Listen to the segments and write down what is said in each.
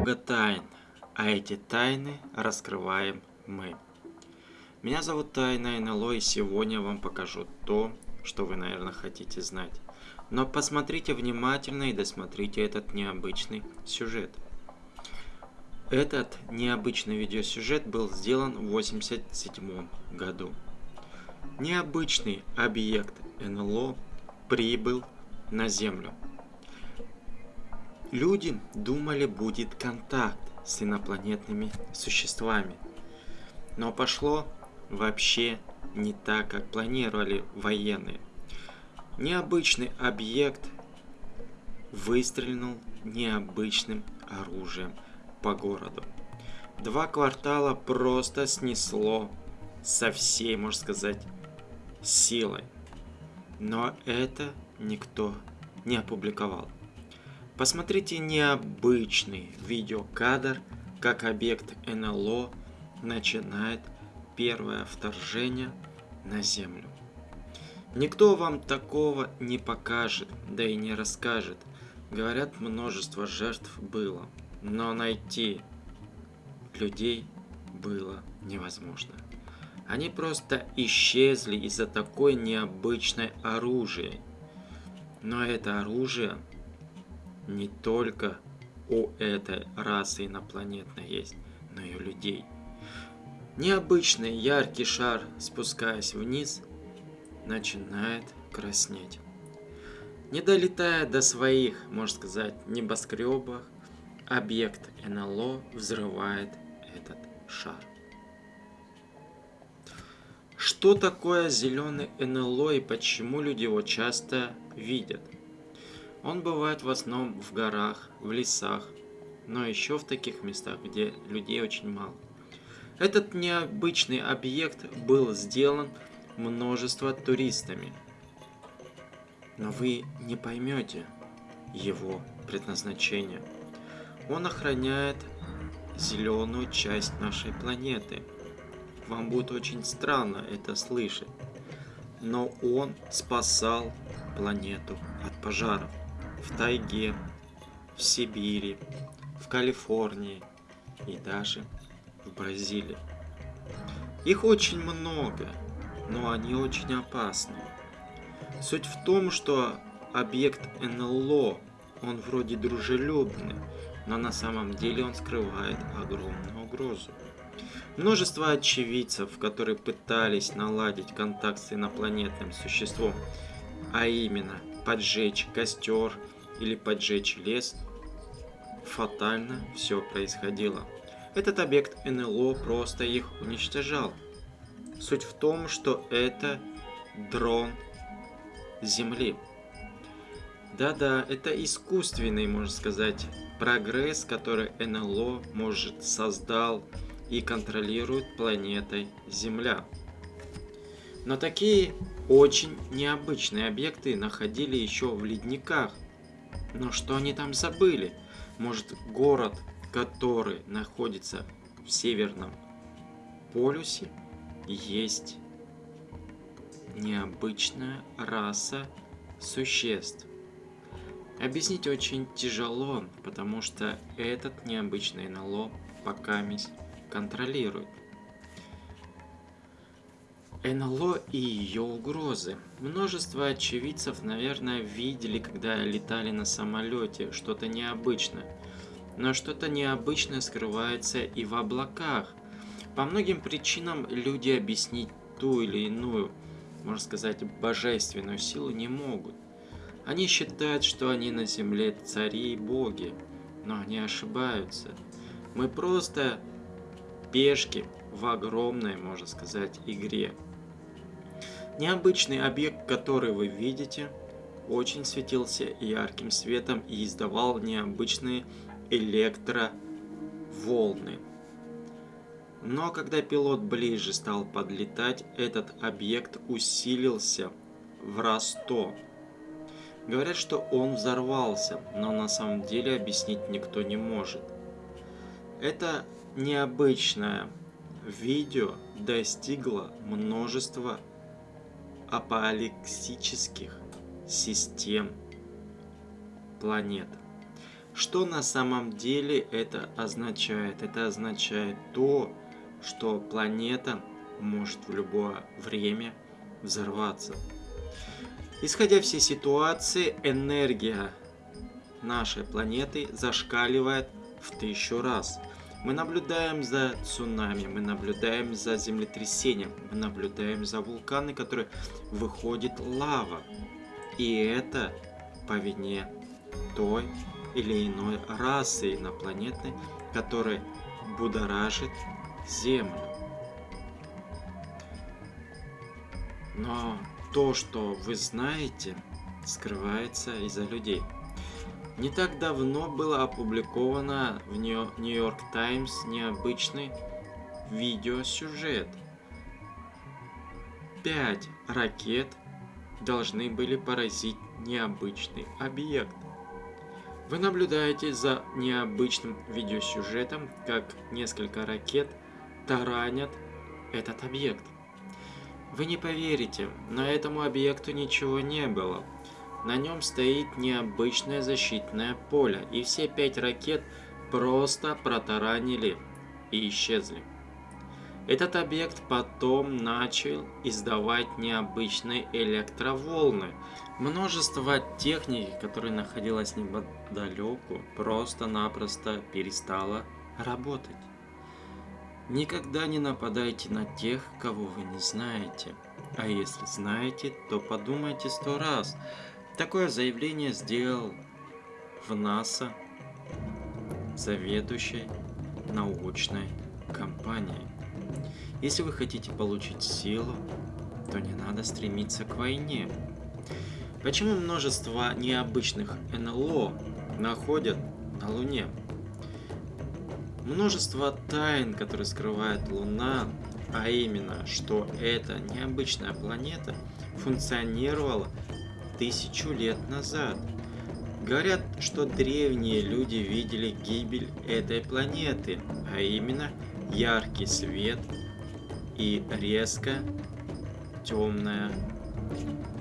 много тайн, а эти тайны раскрываем мы. Меня зовут Тайна НЛО, и сегодня я вам покажу то, что вы, наверное, хотите знать. Но посмотрите внимательно и досмотрите этот необычный сюжет. Этот необычный видеосюжет был сделан в 1987 году. Необычный объект НЛО прибыл на Землю. Люди думали, будет контакт с инопланетными существами. Но пошло вообще не так, как планировали военные. Необычный объект выстрелил необычным оружием по городу. Два квартала просто снесло со всей, можно сказать, силой. Но это никто не опубликовал. Посмотрите необычный видеокадр, как объект НЛО начинает первое вторжение на Землю. Никто вам такого не покажет, да и не расскажет. Говорят, множество жертв было, но найти людей было невозможно. Они просто исчезли из-за такой необычной оружия. Но это оружие не только у этой расы инопланетной есть, но и у людей. Необычный яркий шар, спускаясь вниз, начинает краснеть. Не долетая до своих, можно сказать, небоскребов, объект НЛО взрывает этот шар. Что такое зеленый НЛО и почему люди его часто видят? Он бывает в основном в горах, в лесах, но еще в таких местах, где людей очень мало. Этот необычный объект был сделан множество туристами. Но вы не поймете его предназначение. Он охраняет зеленую часть нашей планеты. Вам будет очень странно это слышать. Но он спасал планету от пожаров в тайге, в Сибири, в Калифорнии и даже в Бразилии. Их очень много, но они очень опасны. Суть в том, что объект НЛО, он вроде дружелюбный, но на самом деле он скрывает огромную угрозу. Множество очевидцев, которые пытались наладить контакт с инопланетным существом, а именно поджечь костер или поджечь лес, фатально все происходило. Этот объект НЛО просто их уничтожал. Суть в том, что это дрон Земли. Да-да, это искусственный, можно сказать, прогресс, который НЛО может создал и контролирует планетой Земля. Но такие очень необычные объекты находили еще в ледниках. Но что они там забыли? Может город, который находится в северном полюсе, есть необычная раса существ. Объяснить очень тяжело, потому что этот необычный НЛО пока контролирует. НЛО и ее угрозы. Множество очевидцев, наверное, видели, когда летали на самолете, что-то необычное. Но что-то необычное скрывается и в облаках. По многим причинам люди объяснить ту или иную, можно сказать, божественную силу не могут. Они считают, что они на земле цари и боги, но они ошибаются. Мы просто пешки в огромной, можно сказать, игре. Необычный объект, который вы видите, очень светился ярким светом и издавал необычные электроволны. Но когда пилот ближе стал подлетать, этот объект усилился в раз 100. Говорят, что он взорвался, но на самом деле объяснить никто не может. Это необычное видео достигло множества апоалексических систем планет. Что на самом деле это означает? Это означает то, что планета может в любое время взорваться. Исходя всей ситуации, энергия нашей планеты зашкаливает в тысячу раз. Мы наблюдаем за цунами, мы наблюдаем за землетрясением, мы наблюдаем за вулканы, которые выходит лава. И это по вине той или иной расы инопланетной, которая будоражит Землю. Но то, что вы знаете, скрывается из-за людей. Не так давно было опубликовано в Нью-Йорк Таймс необычный видеосюжет. Пять ракет должны были поразить необычный объект. Вы наблюдаете за необычным видеосюжетом, как несколько ракет таранят этот объект. Вы не поверите, но этому объекту ничего не было. На нем стоит необычное защитное поле, и все пять ракет просто протаранили и исчезли. Этот объект потом начал издавать необычные электроволны. Множество техники, которая находилась неподалеку, просто-напросто перестала работать. Никогда не нападайте на тех, кого вы не знаете. А если знаете, то подумайте сто раз – Такое заявление сделал в НАСА заведующий научной компанией. Если вы хотите получить силу, то не надо стремиться к войне. Почему множество необычных НЛО находят на Луне? Множество тайн, которые скрывает Луна, а именно, что эта необычная планета функционировала тысячу лет назад. Говорят, что древние люди видели гибель этой планеты, а именно яркий свет и резко темная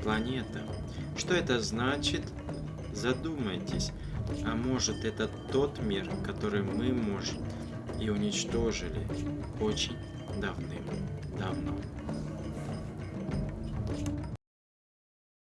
планета. Что это значит? Задумайтесь. А может это тот мир, который мы, может, и уничтожили очень давным-давно.